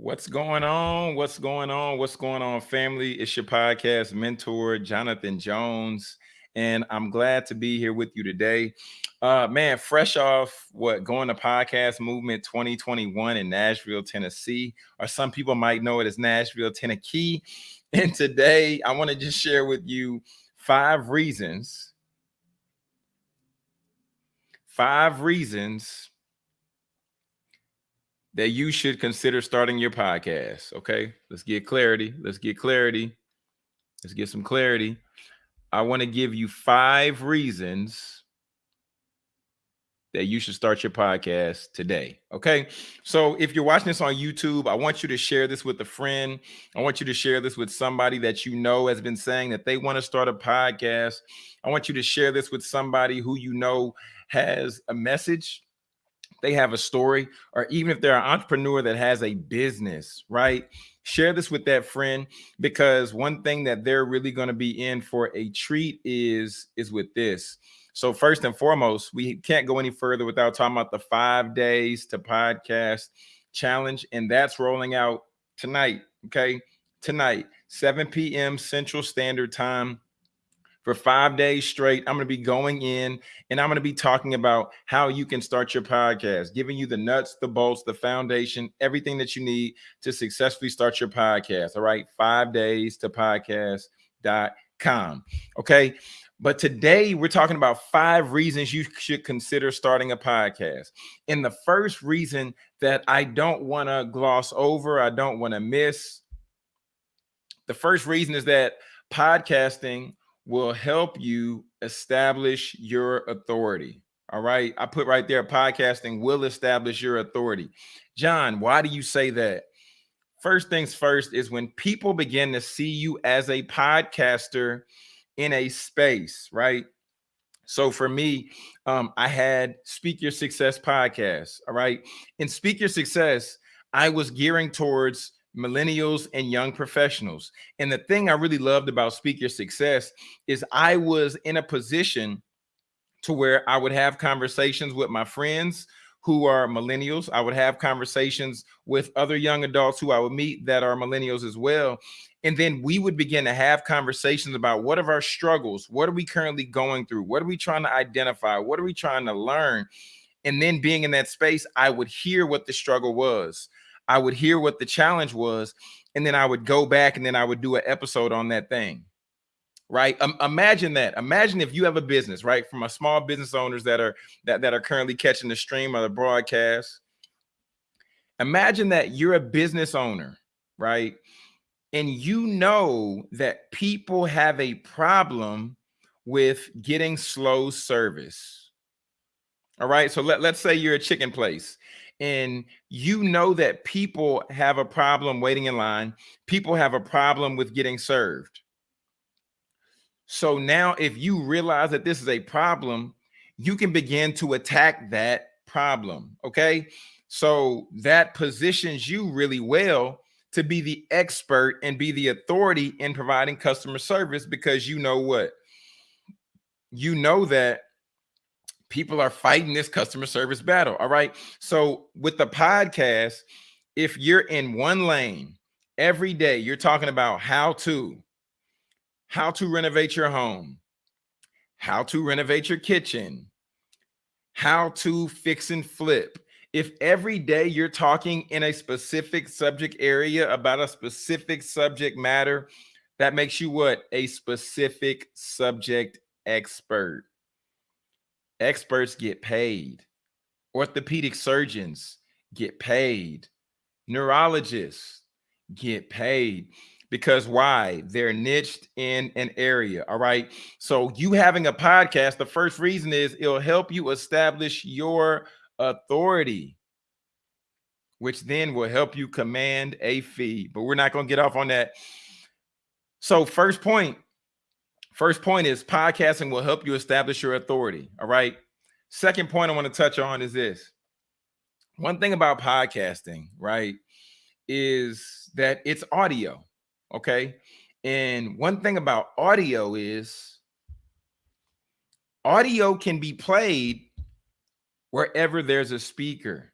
What's going on? What's going on? What's going on, family? It's your podcast mentor, Jonathan Jones, and I'm glad to be here with you today. Uh, man, fresh off what going to podcast movement 2021 in Nashville, Tennessee, or some people might know it as Nashville, Tennessee. And today I want to just share with you five reasons, five reasons that you should consider starting your podcast. Okay, let's get clarity. Let's get clarity. Let's get some clarity. I want to give you five reasons that you should start your podcast today. Okay. So if you're watching this on YouTube, I want you to share this with a friend. I want you to share this with somebody that you know has been saying that they want to start a podcast. I want you to share this with somebody who you know has a message they have a story, or even if they're an entrepreneur that has a business, right? Share this with that friend because one thing that they're really going to be in for a treat is is with this. So first and foremost, we can't go any further without talking about the five days to podcast challenge, and that's rolling out tonight. Okay, tonight, 7 p.m. Central Standard Time for five days straight. I'm going to be going in and I'm going to be talking about how you can start your podcast, giving you the nuts, the bolts, the foundation, everything that you need to successfully start your podcast. All right. Five days to podcast.com. Okay. But today we're talking about five reasons you should consider starting a podcast. And the first reason that I don't want to gloss over, I don't want to miss, the first reason is that podcasting will help you establish your authority. All right. I put right there podcasting will establish your authority. John, why do you say that? First things first is when people begin to see you as a podcaster in a space, right? So for me, um, I had Speak Your Success podcast. All right. In Speak Your Success, I was gearing towards millennials and young professionals. And the thing I really loved about Speak Your Success is I was in a position to where I would have conversations with my friends who are millennials. I would have conversations with other young adults who I would meet that are millennials as well. And then we would begin to have conversations about what are our struggles? What are we currently going through? What are we trying to identify? What are we trying to learn? And then being in that space, I would hear what the struggle was. I would hear what the challenge was, and then I would go back and then I would do an episode on that thing. Right. Um, imagine that. Imagine if you have a business, right? From a small business owners that are that, that are currently catching the stream of the broadcast. Imagine that you're a business owner, right? And you know that people have a problem with getting slow service. All right. So let, let's say you're a chicken place and you know that people have a problem waiting in line, people have a problem with getting served. So now, if you realize that this is a problem, you can begin to attack that problem. Okay. So that positions you really well to be the expert and be the authority in providing customer service because you know what? You know that people are fighting this customer service battle. All right. So with the podcast, if you're in one lane every day, you're talking about how to, how to renovate your home, how to renovate your kitchen, how to fix and flip. If every day you're talking in a specific subject area about a specific subject matter, that makes you what? A specific subject expert. Experts get paid. Orthopedic surgeons get paid. Neurologists get paid because why? They're niched in an area. All right. So you having a podcast, the first reason is it'll help you establish your authority, which then will help you command a fee. But we're not going to get off on that. So first point, First point is podcasting will help you establish your authority. All right. Second point I want to touch on is this. One thing about podcasting, right, is that it's audio. Okay. And one thing about audio is audio can be played wherever there's a speaker.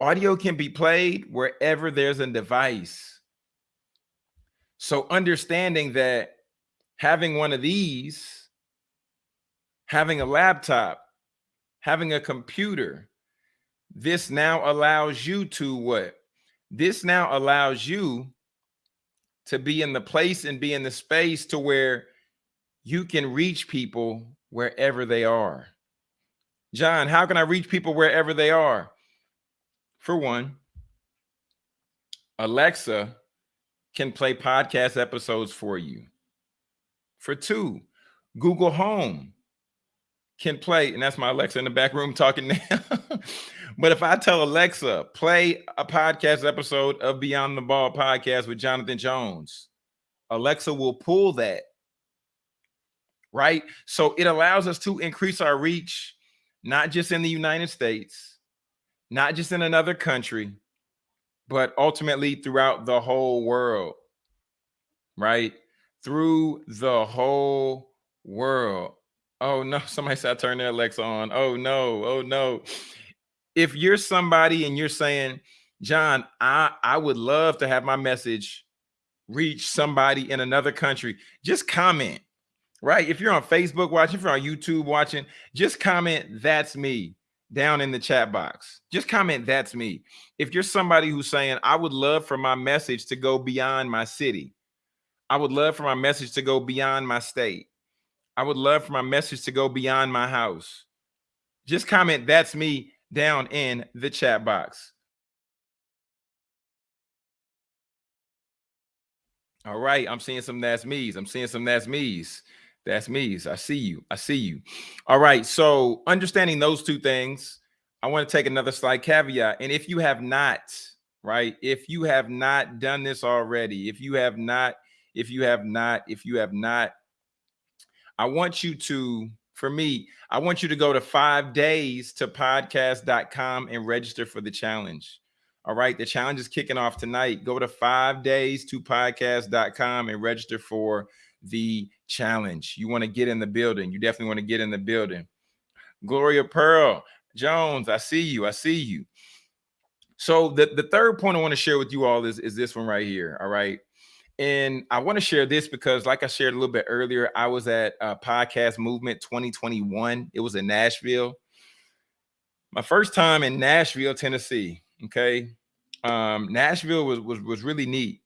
Audio can be played wherever there's a device. So understanding that having one of these, having a laptop, having a computer, this now allows you to what? This now allows you to be in the place and be in the space to where you can reach people wherever they are. John, how can I reach people wherever they are? For one, Alexa can play podcast episodes for you. For two, Google Home can play, and that's my Alexa in the back room talking now. but if I tell Alexa, play a podcast episode of Beyond the Ball podcast with Jonathan Jones, Alexa will pull that. Right. So it allows us to increase our reach, not just in the United States, not just in another country, but ultimately throughout the whole world. Right. Through the whole world. Oh no, somebody said I turned their Alexa on. Oh no, oh no. If you're somebody and you're saying, John, I, I would love to have my message reach somebody in another country, just comment, right? If you're on Facebook watching, if you're on YouTube watching, just comment, that's me down in the chat box. Just comment, that's me. If you're somebody who's saying, I would love for my message to go beyond my city, I would love for my message to go beyond my state. I would love for my message to go beyond my house. Just comment, that's me down in the chat box. All right, I'm seeing some that's me's. I'm seeing some that's me's. That's me's. I see you. I see you. All right, so understanding those two things, I want to take another slight caveat. And if you have not, right, if you have not done this already, if you have not, if you have not, if you have not I want you to, for me, I want you to go to five days to podcast.com and register for the challenge. All right. The challenge is kicking off tonight. Go to five days to podcast.com and register for the challenge. You want to get in the building. You definitely want to get in the building. Gloria Pearl Jones, I see you. I see you. So the, the third point I want to share with you all is, is this one right here. All right. And I want to share this because, like I shared a little bit earlier, I was at a Podcast Movement 2021. It was in Nashville. My first time in Nashville, Tennessee. Okay. Um, Nashville was, was, was really neat.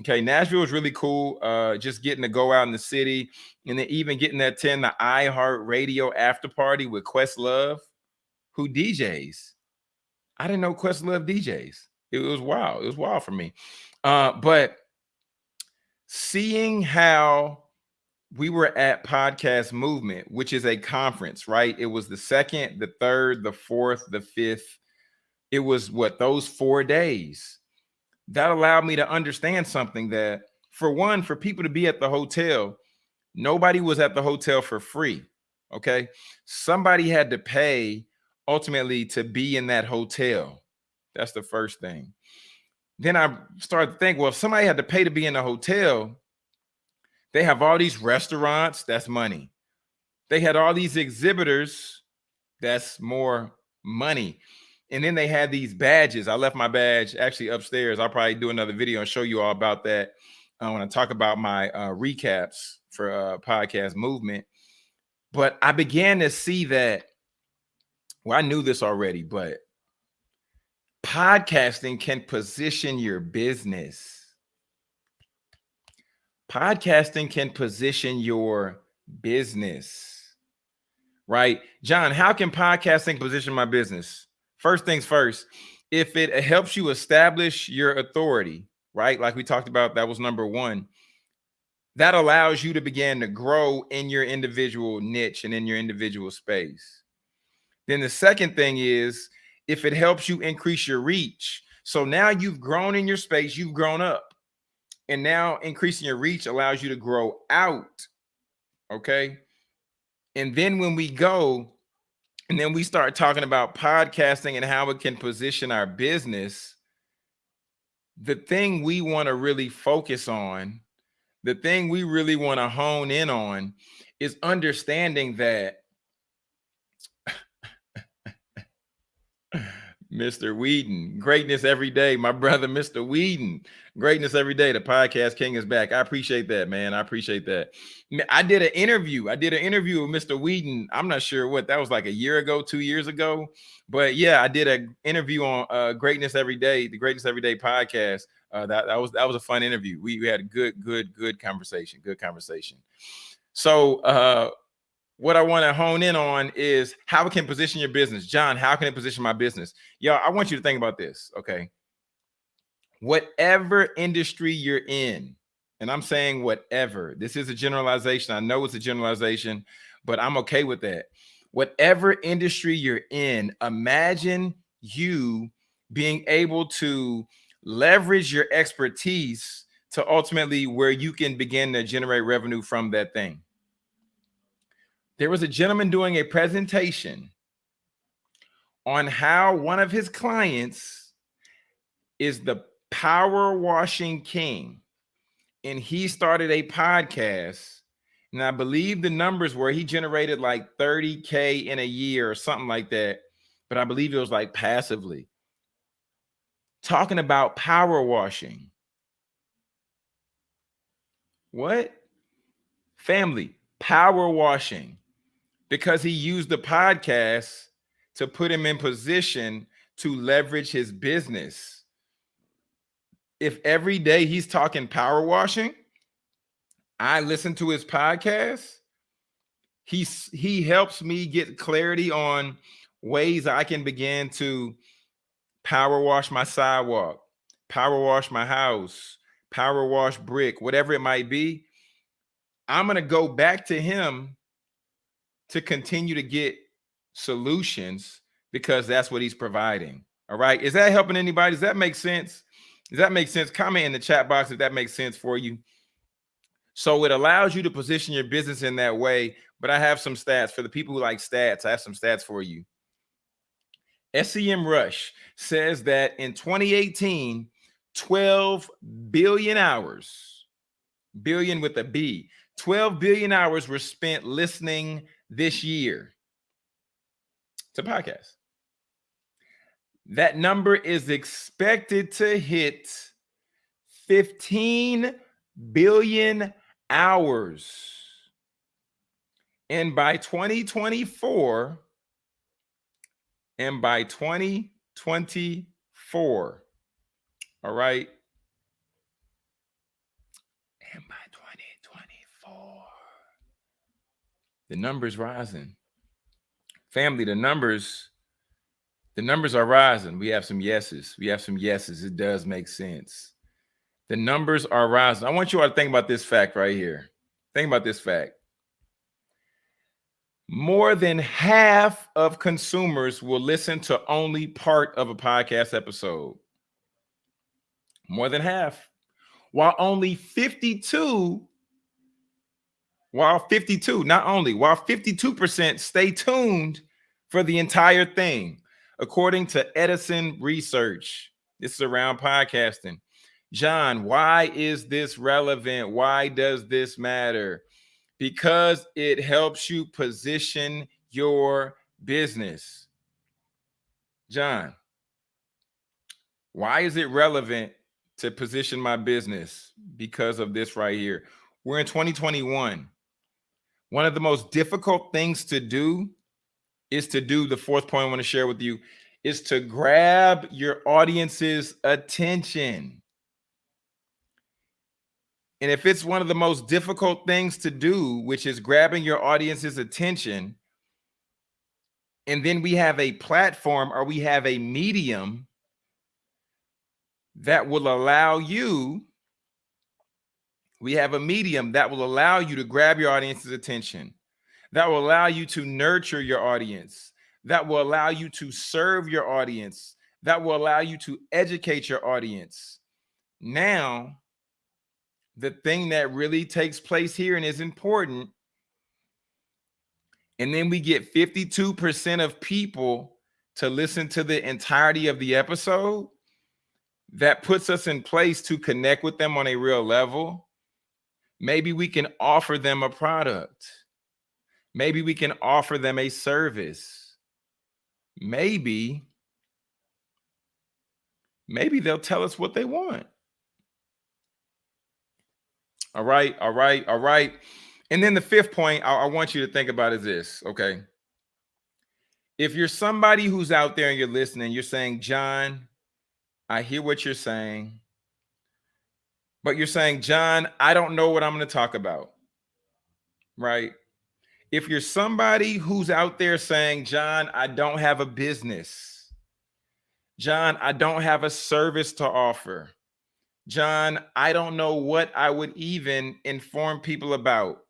Okay. Nashville was really cool. Uh, just getting to go out in the city and then even getting to attend the iHeart Radio after party with Questlove, who DJs. I didn't know Questlove DJs. It was wild. It was wild for me. Uh, but seeing how we were at podcast movement which is a conference right? It was the second the third the fourth the fifth. It was what those four days. That allowed me to understand something that for one for people to be at the hotel nobody was at the hotel for free okay? Somebody had to pay ultimately to be in that hotel. That's the first thing then I started to think, well, if somebody had to pay to be in a hotel, they have all these restaurants, that's money. They had all these exhibitors, that's more money. And then they had these badges. I left my badge actually upstairs. I'll probably do another video and show you all about that. I want to talk about my uh, recaps for uh, podcast movement. But I began to see that, well, I knew this already, but podcasting can position your business. Podcasting can position your business, right? John, how can podcasting position my business? First things first, if it helps you establish your authority, right? Like we talked about, that was number one. That allows you to begin to grow in your individual niche and in your individual space. Then the second thing is if it helps you increase your reach. So now you've grown in your space, you've grown up. And now increasing your reach allows you to grow out. Okay. And then when we go and then we start talking about podcasting and how it can position our business, the thing we want to really focus on, the thing we really want to hone in on is understanding that Mr. Whedon, greatness every day. My brother, Mr. Whedon, greatness every day. The podcast king is back. I appreciate that, man. I appreciate that. I did an interview. I did an interview with Mr. Whedon. I'm not sure what that was like a year ago, two years ago. But yeah, I did an interview on uh, Greatness Every Day, the Greatness Every Day podcast. Uh, that, that was that was a fun interview. We, we had a good, good, good conversation. Good conversation. So uh what I want to hone in on is how it can position your business. John, how can it position my business? Y'all, I want you to think about this, okay? Whatever industry you're in, and I'm saying whatever, this is a generalization. I know it's a generalization, but I'm okay with that. Whatever industry you're in, imagine you being able to leverage your expertise to ultimately where you can begin to generate revenue from that thing there was a gentleman doing a presentation on how one of his clients is the power washing king. And he started a podcast. And I believe the numbers were he generated like 30K in a year or something like that. But I believe it was like passively talking about power washing. What? Family, power washing because he used the podcast to put him in position to leverage his business. If every day he's talking power washing, I listen to his podcast. He's he helps me get clarity on ways I can begin to power wash my sidewalk, power wash my house, power wash brick, whatever it might be. I'm going to go back to him to continue to get solutions because that's what he's providing. All right. Is that helping anybody? Does that make sense? Does that make sense? Comment in the chat box if that makes sense for you. So it allows you to position your business in that way. But I have some stats for the people who like stats. I have some stats for you. SEMrush says that in 2018, 12 billion hours, billion with a B, 12 billion hours were spent listening this year to podcast. That number is expected to hit 15 billion hours. And by 2024, and by 2024, all right, the numbers rising. Family, the numbers, the numbers are rising. We have some yeses. We have some yeses. It does make sense. The numbers are rising. I want you all to think about this fact right here. Think about this fact. More than half of consumers will listen to only part of a podcast episode. More than half. While only 52 while 52, not only, while 52% stay tuned for the entire thing, according to Edison Research. This is around podcasting. John, why is this relevant? Why does this matter? Because it helps you position your business. John, why is it relevant to position my business? Because of this right here. We're in 2021. One of the most difficult things to do is to do the fourth point I want to share with you is to grab your audience's attention. And if it's one of the most difficult things to do, which is grabbing your audience's attention, and then we have a platform or we have a medium that will allow you we have a medium that will allow you to grab your audience's attention, that will allow you to nurture your audience, that will allow you to serve your audience, that will allow you to educate your audience. Now, the thing that really takes place here and is important, and then we get 52% of people to listen to the entirety of the episode, that puts us in place to connect with them on a real level Maybe we can offer them a product. Maybe we can offer them a service. Maybe maybe they'll tell us what they want. All right, all right, all right. And then the fifth point I, I want you to think about is this, okay? If you're somebody who's out there and you're listening, you're saying, John, I hear what you're saying, but you're saying, John, I don't know what I'm going to talk about, right? If you're somebody who's out there saying, John, I don't have a business, John, I don't have a service to offer, John, I don't know what I would even inform people about.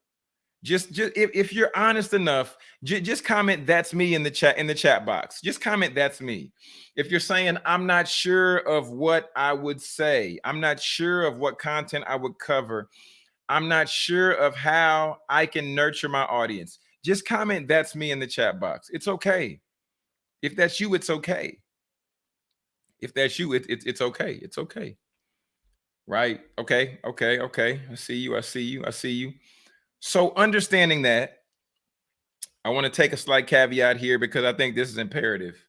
Just, just if, if you're honest enough, just comment that's me in the chat in the chat box. Just comment that's me. If you're saying I'm not sure of what I would say, I'm not sure of what content I would cover, I'm not sure of how I can nurture my audience. Just comment that's me in the chat box. It's okay. If that's you, it's okay. If that's you, it, it, it's okay. It's okay. Right? Okay. Okay. Okay. I see you. I see you. I see you. So understanding that, I want to take a slight caveat here because I think this is imperative.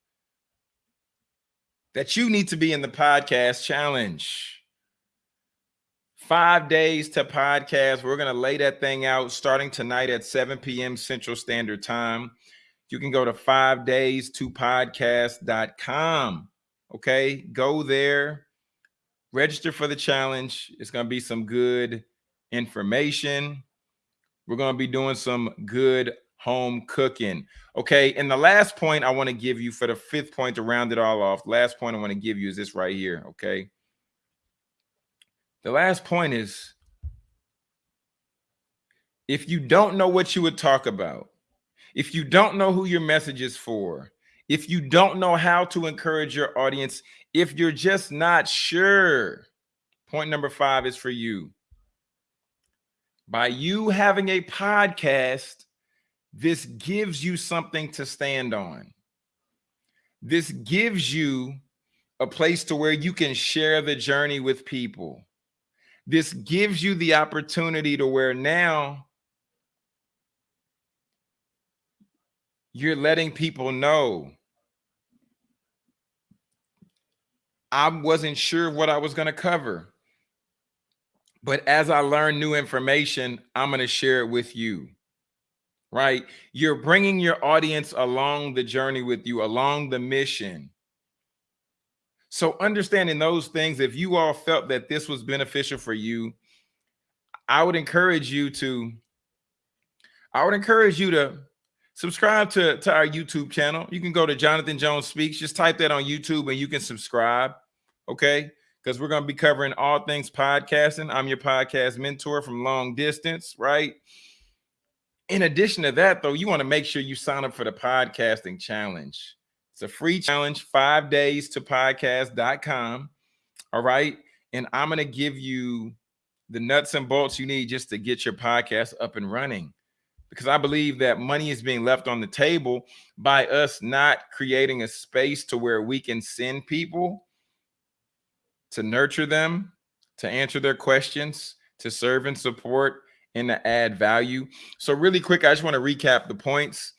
That you need to be in the podcast challenge. Five days to podcast. We're going to lay that thing out starting tonight at 7 p.m. Central Standard Time. You can go to five days to podcast.com. Okay. Go there, register for the challenge. It's going to be some good information we're going to be doing some good home cooking. Okay. And the last point I want to give you for the fifth point to round it all off, last point I want to give you is this right here. Okay. The last point is if you don't know what you would talk about, if you don't know who your message is for, if you don't know how to encourage your audience, if you're just not sure, point number five is for you by you having a podcast, this gives you something to stand on. This gives you a place to where you can share the journey with people. This gives you the opportunity to where now you're letting people know I wasn't sure what I was going to cover. But as I learn new information, I'm going to share it with you. Right? You're bringing your audience along the journey with you, along the mission. So, understanding those things, if you all felt that this was beneficial for you, I would encourage you to, I would encourage you to subscribe to, to our YouTube channel. You can go to Jonathan Jones Speaks, just type that on YouTube and you can subscribe. Okay because we're going to be covering all things podcasting. I'm your podcast mentor from long distance, right? In addition to that, though, you want to make sure you sign up for the podcasting challenge. It's a free challenge, five days to podcast.com. All right. And I'm going to give you the nuts and bolts you need just to get your podcast up and running. Because I believe that money is being left on the table by us not creating a space to where we can send people to nurture them, to answer their questions, to serve and support, and to add value. So, really quick, I just want to recap the points.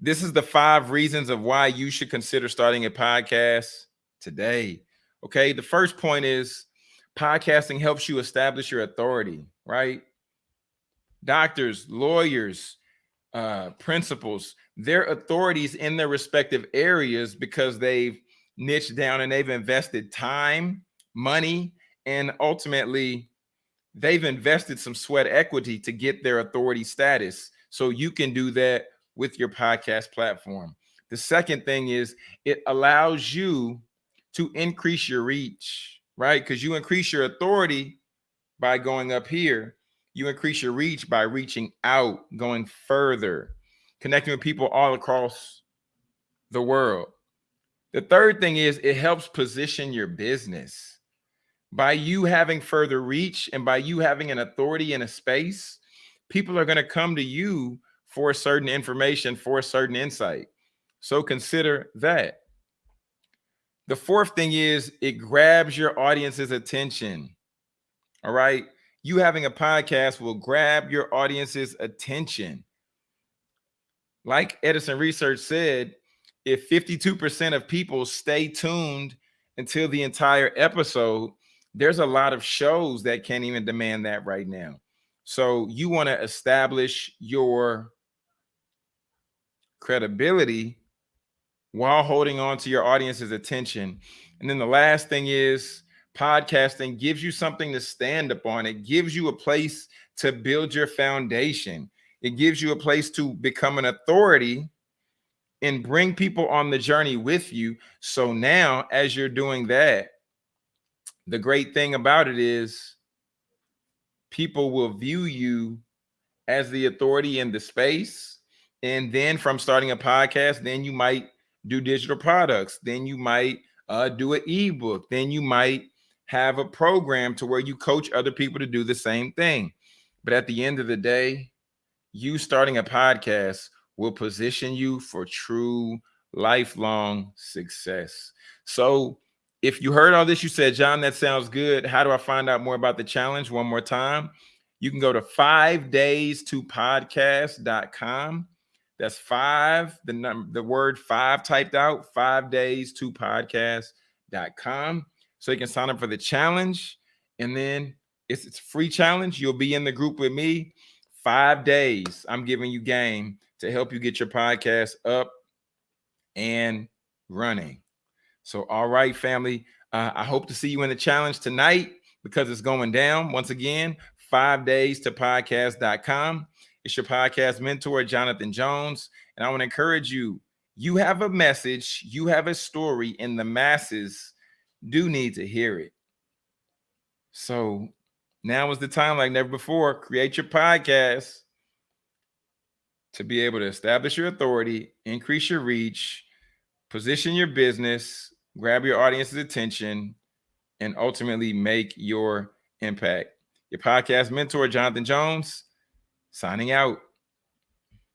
This is the five reasons of why you should consider starting a podcast today. Okay. The first point is podcasting helps you establish your authority, right? Doctors, lawyers, uh, principals, their authorities in their respective areas because they've niche down and they've invested time, money, and ultimately they've invested some sweat equity to get their authority status. So you can do that with your podcast platform. The second thing is it allows you to increase your reach, right? Because you increase your authority by going up here. You increase your reach by reaching out, going further, connecting with people all across the world. The third thing is it helps position your business. By you having further reach and by you having an authority in a space, people are going to come to you for certain information, for a certain insight. So consider that. The fourth thing is it grabs your audience's attention. All right. You having a podcast will grab your audience's attention. Like Edison Research said, if 52% of people stay tuned until the entire episode, there's a lot of shows that can't even demand that right now. So you want to establish your credibility while holding on to your audience's attention. And then the last thing is podcasting gives you something to stand upon. It gives you a place to build your foundation. It gives you a place to become an authority and bring people on the journey with you. So now, as you're doing that, the great thing about it is people will view you as the authority in the space. And then from starting a podcast, then you might do digital products. Then you might uh, do an ebook. Then you might have a program to where you coach other people to do the same thing. But at the end of the day, you starting a podcast will position you for true lifelong success. So if you heard all this, you said, John, that sounds good. How do I find out more about the challenge? One more time. You can go to five days to podcast.com. That's five, the number, the word five typed out, five days to podcast.com. So you can sign up for the challenge. And then it's, it's free challenge. You'll be in the group with me. Five days. I'm giving you game to help you get your podcast up and running. So, all right, family. Uh, I hope to see you in the challenge tonight because it's going down. Once again, five days to podcast.com. It's your podcast mentor, Jonathan Jones. And I want to encourage you you have a message, you have a story, and the masses do need to hear it. So now is the time, like never before. Create your podcast to be able to establish your authority, increase your reach, position your business, grab your audience's attention, and ultimately make your impact. Your podcast mentor, Jonathan Jones, signing out.